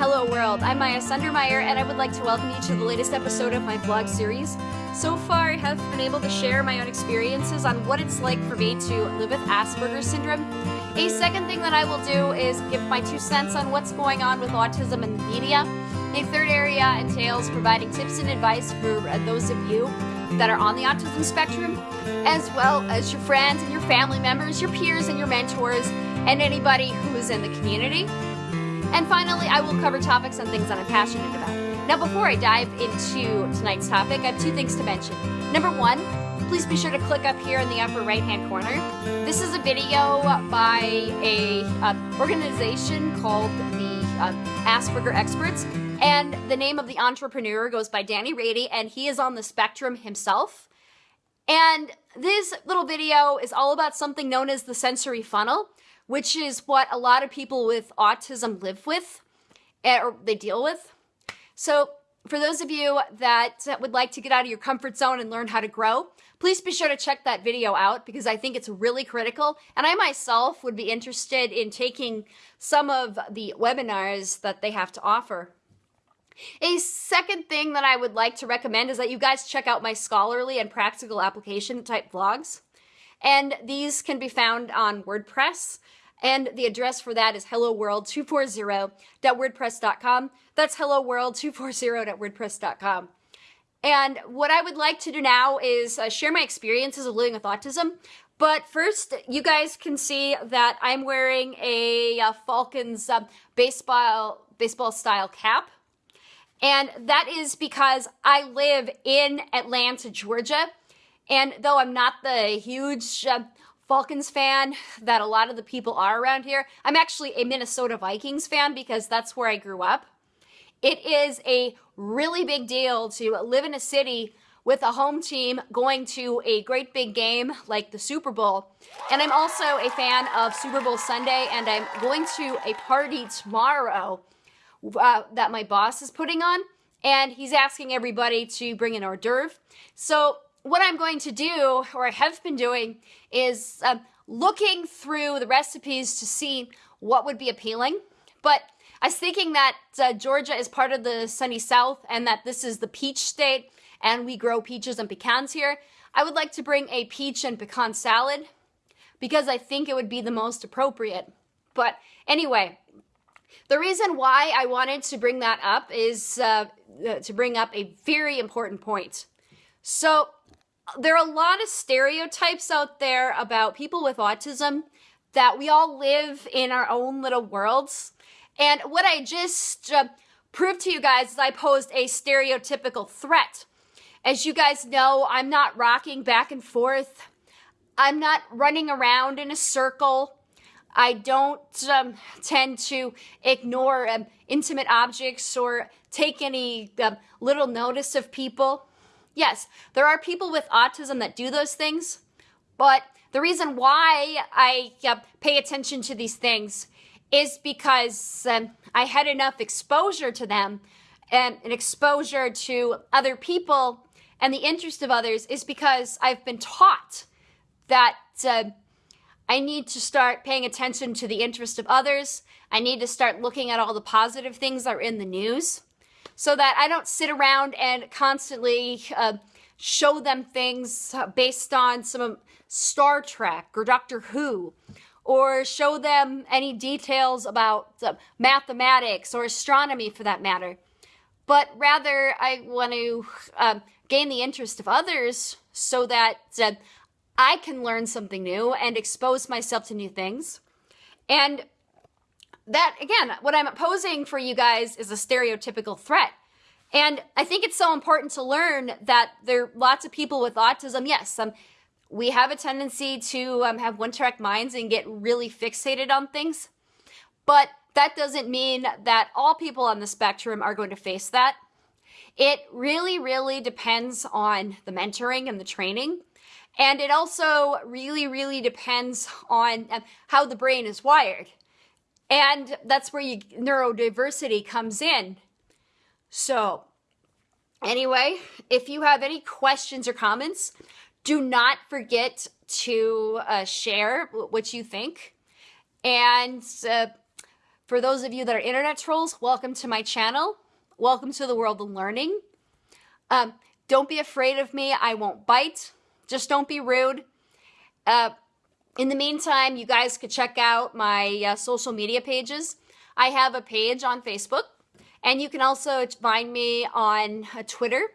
hello world. I'm Maya Sundermeyer and I would like to welcome you to the latest episode of my vlog series. So far, I have been able to share my own experiences on what it's like for me to live with Asperger's syndrome. A second thing that I will do is give my two cents on what's going on with autism in the media. A third area entails providing tips and advice for those of you that are on the autism spectrum, as well as your friends and your family members, your peers and your mentors, and anybody who is in the community. And finally, I will cover topics and things that I'm passionate about. Now, before I dive into tonight's topic, I have two things to mention. Number one, please be sure to click up here in the upper right hand corner. This is a video by a uh, organization called the uh, Asperger Experts. And the name of the entrepreneur goes by Danny Raede, and he is on the spectrum himself. And this little video is all about something known as the sensory funnel which is what a lot of people with autism live with eh, or they deal with. So, for those of you that would like to get out of your comfort zone and learn how to grow, please be sure to check that video out because I think it's really critical. And I myself would be interested in taking some of the webinars that they have to offer. A second thing that I would like to recommend is that you guys check out my scholarly and practical application type vlogs. And these can be found on WordPress. And the address for that is helloworld240.wordpress.com. That's helloworld240.wordpress.com. And what I would like to do now is uh, share my experiences of living with autism. But first, you guys can see that I'm wearing a uh, Falcons uh, baseball baseball style cap. And that is because I live in Atlanta, Georgia. And though I'm not the huge uh, Falcons fan that a lot of the people are around here. I'm actually a Minnesota Vikings fan because that's where I grew up. It is a really big deal to live in a city with a home team going to a great big game like the Super Bowl. And I'm also a fan of Super Bowl Sunday, and I'm going to a party tomorrow uh, that my boss is putting on, and he's asking everybody to bring an hors d'oeuvre. So what I'm going to do, or I have been doing, is um, looking through the recipes to see what would be appealing. But I was thinking that uh, Georgia is part of the sunny south and that this is the peach state and we grow peaches and pecans here. I would like to bring a peach and pecan salad because I think it would be the most appropriate. But anyway, the reason why I wanted to bring that up is uh, to bring up a very important point. So there are a lot of stereotypes out there about people with autism that we all live in our own little worlds. And what I just uh, proved to you guys is I posed a stereotypical threat. As you guys know, I'm not rocking back and forth. I'm not running around in a circle. I don't um, tend to ignore um, intimate objects or take any um, little notice of people. Yes, there are people with autism that do those things, but the reason why I uh, pay attention to these things is because um, I had enough exposure to them and an exposure to other people and the interest of others is because I've been taught that uh, I need to start paying attention to the interest of others. I need to start looking at all the positive things that are in the news so that I don't sit around and constantly uh, show them things based on some Star Trek or Doctor Who, or show them any details about uh, mathematics or astronomy for that matter. But rather, I want to uh, gain the interest of others so that uh, I can learn something new and expose myself to new things. And that, again, what I'm posing for you guys is a stereotypical threat. And I think it's so important to learn that there are lots of people with autism. Yes, um, we have a tendency to um, have one track minds and get really fixated on things. But that doesn't mean that all people on the spectrum are going to face that. It really, really depends on the mentoring and the training. And it also really, really depends on um, how the brain is wired. And that's where you, neurodiversity comes in. So, anyway, if you have any questions or comments, do not forget to uh, share what you think. And uh, For those of you that are internet trolls, welcome to my channel. Welcome to the world of learning. Um, don't be afraid of me. I won't bite. Just don't be rude. Uh, in the meantime, you guys could check out my uh, social media pages. I have a page on Facebook, and you can also find me on uh, Twitter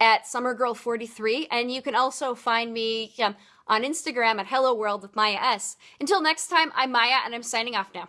at SummerGirl43, and you can also find me um, on Instagram at Hello World with Maya S. Until next time, I'm Maya, and I'm signing off now.